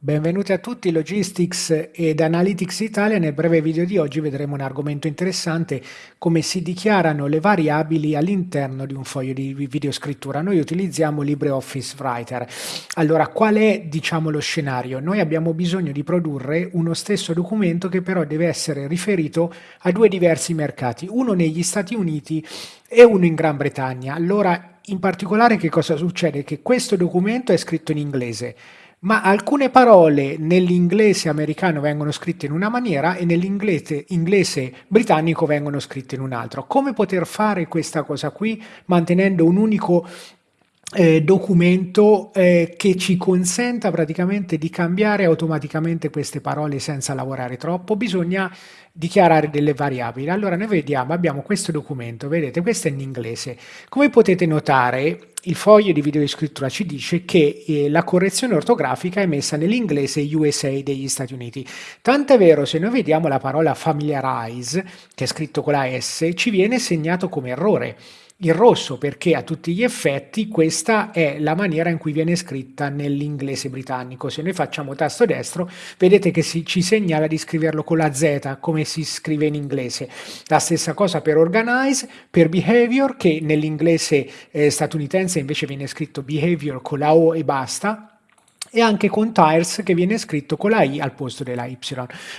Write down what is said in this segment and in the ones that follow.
Benvenuti a tutti, Logistics ed Analytics Italia. Nel breve video di oggi vedremo un argomento interessante, come si dichiarano le variabili all'interno di un foglio di videoscrittura. Noi utilizziamo LibreOffice Writer. Allora, qual è diciamo, lo scenario? Noi abbiamo bisogno di produrre uno stesso documento che però deve essere riferito a due diversi mercati, uno negli Stati Uniti e uno in Gran Bretagna. Allora, in particolare che cosa succede? Che questo documento è scritto in inglese ma alcune parole nell'inglese americano vengono scritte in una maniera e nell'inglese inglese britannico vengono scritte in un altro. Come poter fare questa cosa qui mantenendo un unico eh, documento eh, che ci consenta praticamente di cambiare automaticamente queste parole senza lavorare troppo, bisogna dichiarare delle variabili. Allora noi vediamo, abbiamo questo documento, vedete, questo è in inglese. Come potete notare, il foglio di video di scrittura ci dice che eh, la correzione ortografica è messa nell'inglese USA degli Stati Uniti. Tanto è vero, se noi vediamo la parola familiarize, che è scritto con la S, ci viene segnato come errore il rosso perché a tutti gli effetti questa è la maniera in cui viene scritta nell'inglese britannico. Se noi facciamo tasto destro vedete che si, ci segnala di scriverlo con la Z come si scrive in inglese. La stessa cosa per organize, per behavior che nell'inglese eh, statunitense invece viene scritto behavior con la O e basta e anche con tires che viene scritto con la i al posto della y.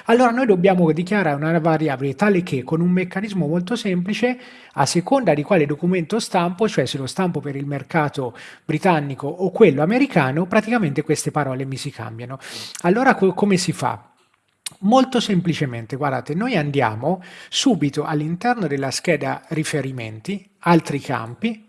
Allora noi dobbiamo dichiarare una variabile tale che con un meccanismo molto semplice, a seconda di quale documento stampo, cioè se lo stampo per il mercato britannico o quello americano, praticamente queste parole mi si cambiano. Allora co come si fa? Molto semplicemente, guardate, noi andiamo subito all'interno della scheda riferimenti, altri campi,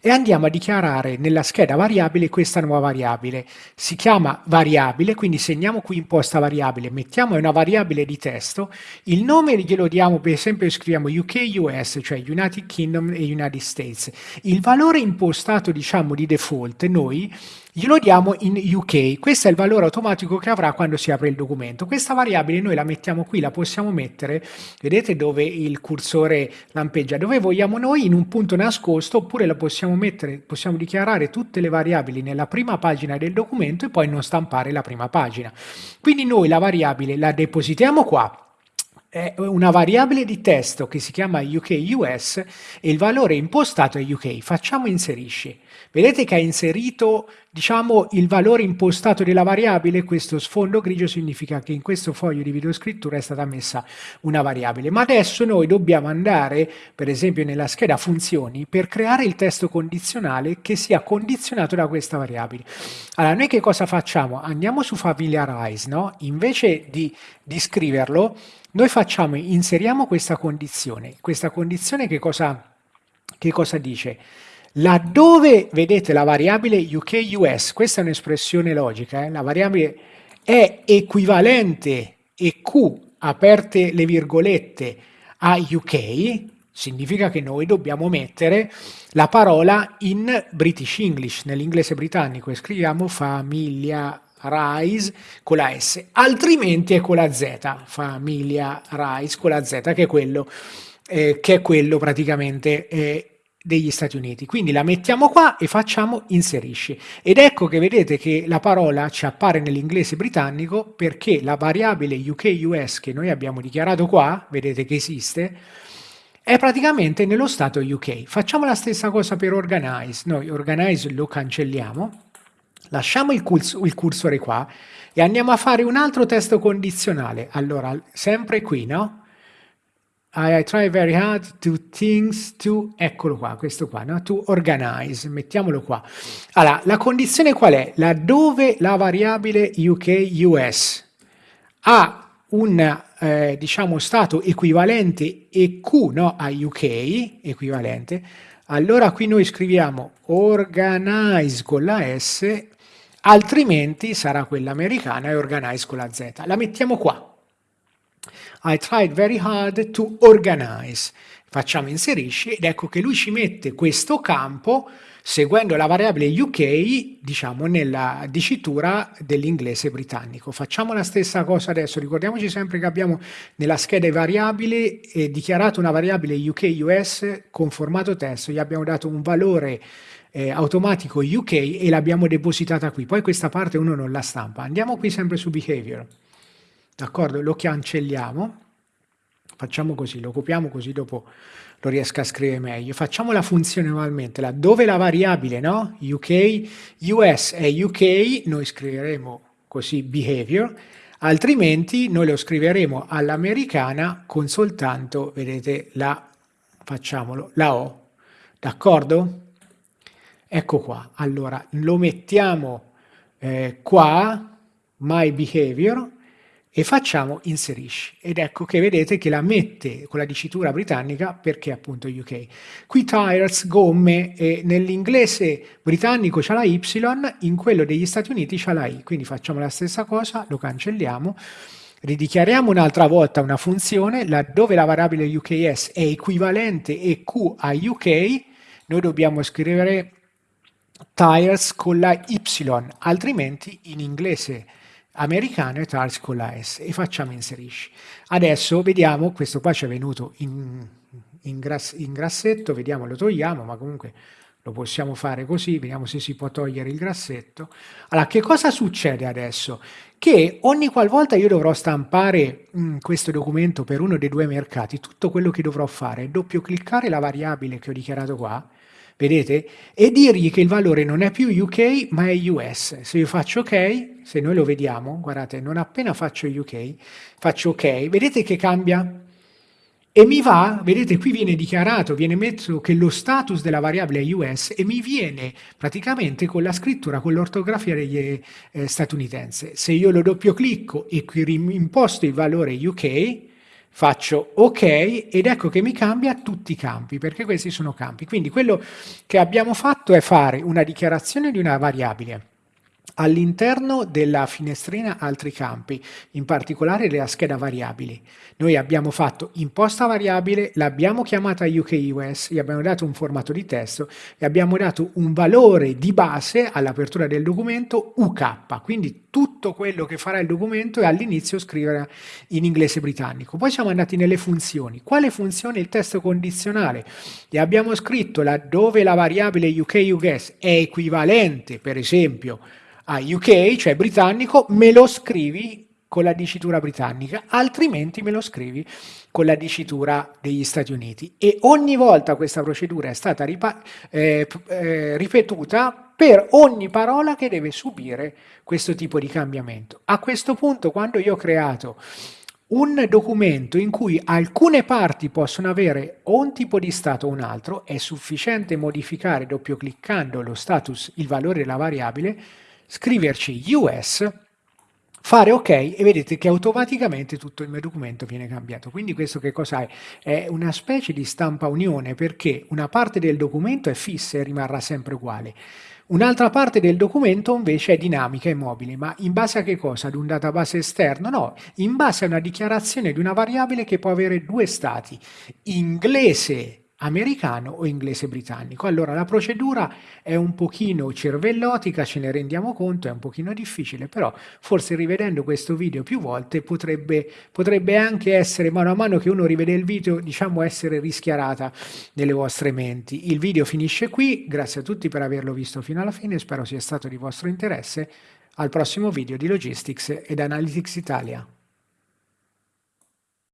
e andiamo a dichiarare nella scheda variabile questa nuova variabile. Si chiama variabile, quindi segniamo qui imposta variabile, mettiamo una variabile di testo, il nome glielo diamo, per esempio scriviamo UK, US, cioè United Kingdom e United States. Il valore impostato, diciamo, di default, noi glielo diamo in UK, questo è il valore automatico che avrà quando si apre il documento. Questa variabile noi la mettiamo qui, la possiamo mettere, vedete dove il cursore lampeggia, dove vogliamo noi in un punto nascosto oppure la possiamo mettere, possiamo dichiarare tutte le variabili nella prima pagina del documento e poi non stampare la prima pagina. Quindi noi la variabile la depositiamo qua, è una variabile di testo che si chiama UK-US e il valore impostato è UK. Facciamo inserisci. Vedete che ha inserito diciamo, il valore impostato della variabile, questo sfondo grigio significa che in questo foglio di videoscrittura è stata messa una variabile. Ma adesso noi dobbiamo andare, per esempio nella scheda funzioni, per creare il testo condizionale che sia condizionato da questa variabile. Allora, noi che cosa facciamo? Andiamo su familiarize, no? Invece di, di scriverlo, noi facciamo, inseriamo questa condizione. Questa condizione che cosa, che cosa dice? Laddove vedete la variabile UK-US, questa è un'espressione logica, eh? la variabile è equivalente EQ, aperte le virgolette, a UK, significa che noi dobbiamo mettere la parola in British English, nell'inglese britannico, e scriviamo famiglia Rise con la S, altrimenti è con la Z, famiglia Rise con la Z, che è quello, eh, che è quello praticamente eh, degli Stati Uniti. Quindi la mettiamo qua e facciamo inserisci. Ed ecco che vedete che la parola ci appare nell'inglese britannico perché la variabile UK-US che noi abbiamo dichiarato qua, vedete che esiste, è praticamente nello stato UK. Facciamo la stessa cosa per organize. Noi organize lo cancelliamo, lasciamo il, il cursore qua e andiamo a fare un altro testo condizionale. Allora, sempre qui, no? I try very hard to things to, eccolo qua, questo qua, no? to organize, mettiamolo qua. Allora, la condizione qual è? Laddove la variabile UK-US ha un, eh, diciamo, stato equivalente EQ no? a UK, equivalente, allora qui noi scriviamo organize con la S, altrimenti sarà quella americana e organize con la Z. La mettiamo qua, i tried very hard to organize. Facciamo inserisci ed ecco che lui ci mette questo campo seguendo la variabile UK, diciamo, nella dicitura dell'inglese britannico. Facciamo la stessa cosa adesso, ricordiamoci sempre che abbiamo nella scheda variabili eh, dichiarato una variabile UK-US con formato testo, gli abbiamo dato un valore eh, automatico UK e l'abbiamo depositata qui, poi questa parte uno non la stampa. Andiamo qui sempre su behavior, d'accordo? Lo cancelliamo, facciamo così, lo copiamo così dopo lo riesco a scrivere meglio. Facciamo la funzione nuovamente, laddove la variabile, no? UK, US e UK, noi scriveremo così behavior, altrimenti noi lo scriveremo all'americana con soltanto, vedete, la, facciamolo, la O, d'accordo? Ecco qua, allora lo mettiamo eh, qua, my behavior, e facciamo inserisci. Ed ecco che vedete che la mette con la dicitura britannica perché appunto UK. Qui tires, gomme, e nell'inglese britannico c'è la Y, in quello degli Stati Uniti c'è la I, quindi facciamo la stessa cosa, lo cancelliamo, ridichiariamo un'altra volta una funzione laddove la variabile UKS è equivalente EQ a UK, noi dobbiamo scrivere tires con la Y, altrimenti in inglese americano e tars con la S e facciamo inserisci. Adesso vediamo, questo qua ci è venuto in, in, grass, in grassetto, vediamo lo togliamo, ma comunque lo possiamo fare così, vediamo se si può togliere il grassetto. Allora, che cosa succede adesso? Che ogni qualvolta io dovrò stampare mh, mm, questo documento per uno dei due mercati, tutto quello che dovrò fare è doppio cliccare la variabile che ho dichiarato qua, vedete? E dirgli che il valore non è più UK ma è US. Se io faccio OK, se noi lo vediamo, guardate, non appena faccio UK, faccio OK, vedete che cambia? E mi va, vedete qui viene dichiarato, viene messo che lo status della variabile è US e mi viene praticamente con la scrittura, con l'ortografia degli eh, statunitense. Se io lo doppio clicco e qui imposto il valore UK, faccio ok ed ecco che mi cambia tutti i campi perché questi sono campi. Quindi quello che abbiamo fatto è fare una dichiarazione di una variabile All'interno della finestrina altri campi, in particolare della scheda variabili, noi abbiamo fatto imposta variabile, l'abbiamo chiamata UKUS, gli abbiamo dato un formato di testo e abbiamo dato un valore di base all'apertura del documento UK, quindi tutto quello che farà il documento è all'inizio scrivere in inglese britannico. Poi siamo andati nelle funzioni. Quale funzione? Il testo condizionale. E abbiamo scritto laddove la variabile UKUS è equivalente, per esempio, a UK, cioè britannico, me lo scrivi con la dicitura britannica, altrimenti me lo scrivi con la dicitura degli Stati Uniti. E ogni volta questa procedura è stata eh, eh, ripetuta per ogni parola che deve subire questo tipo di cambiamento. A questo punto, quando io ho creato un documento in cui alcune parti possono avere o un tipo di stato o un altro, è sufficiente modificare doppio cliccando lo status, il valore della variabile, scriverci US, fare ok e vedete che automaticamente tutto il mio documento viene cambiato. Quindi questo che cos'è? È una specie di stampa unione perché una parte del documento è fissa e rimarrà sempre uguale. Un'altra parte del documento invece è dinamica e mobile, ma in base a che cosa? Ad un database esterno? No, in base a una dichiarazione di una variabile che può avere due stati, inglese americano o inglese britannico. Allora la procedura è un pochino cervellotica, ce ne rendiamo conto, è un pochino difficile, però forse rivedendo questo video più volte potrebbe, potrebbe anche essere, mano a mano che uno rivede il video, diciamo essere rischiarata nelle vostre menti. Il video finisce qui, grazie a tutti per averlo visto fino alla fine, spero sia stato di vostro interesse. Al prossimo video di Logistics ed Analytics Italia.